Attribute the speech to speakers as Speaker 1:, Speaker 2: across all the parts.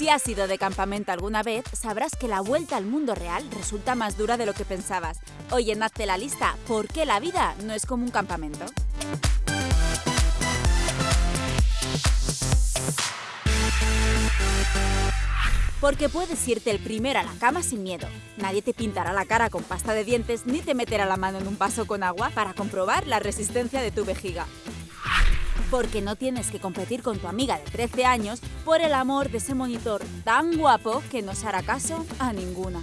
Speaker 1: Si has ido de campamento alguna vez, sabrás que la vuelta al mundo real resulta más dura de lo que pensabas. Hoy en Hazte la lista, ¿por qué la vida no es como un campamento? Porque puedes irte el primero a la cama sin miedo. Nadie te pintará la cara con pasta de dientes ni te meterá la mano en un vaso con agua para comprobar la resistencia de tu vejiga porque no tienes que competir con tu amiga de 13 años por el amor de ese monitor tan guapo que no se hará caso a ninguna.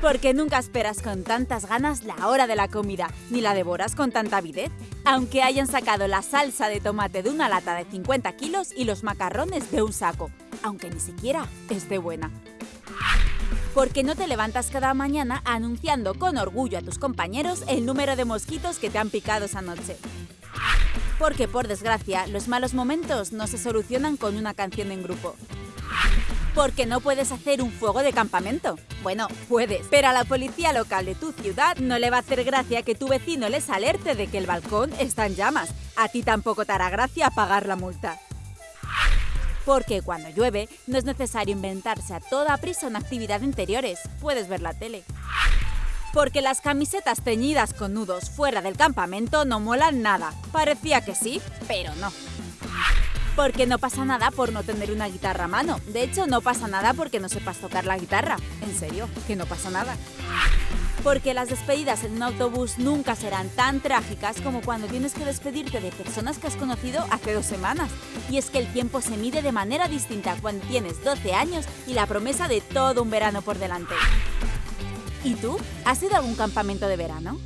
Speaker 1: Porque nunca esperas con tantas ganas la hora de la comida, ni la devoras con tanta avidez, aunque hayan sacado la salsa de tomate de una lata de 50 kilos y los macarrones de un saco, aunque ni siquiera esté buena porque no te levantas cada mañana anunciando con orgullo a tus compañeros el número de mosquitos que te han picado esa noche. Porque, por desgracia, los malos momentos no se solucionan con una canción en grupo. Porque no puedes hacer un fuego de campamento. Bueno, puedes, pero a la policía local de tu ciudad no le va a hacer gracia que tu vecino les alerte de que el balcón está en llamas. A ti tampoco te hará gracia pagar la multa. Porque cuando llueve, no es necesario inventarse a toda prisa una actividad de interiores. Puedes ver la tele porque las camisetas teñidas con nudos fuera del campamento no molan nada. Parecía que sí, pero no. Porque no pasa nada por no tener una guitarra a mano. De hecho, no pasa nada porque no sepas tocar la guitarra. En serio, que no pasa nada. Porque las despedidas en un autobús nunca serán tan trágicas como cuando tienes que despedirte de personas que has conocido hace dos semanas. Y es que el tiempo se mide de manera distinta cuando tienes 12 años y la promesa de todo un verano por delante. ¿Y tú? ¿Has ido a algún campamento de verano?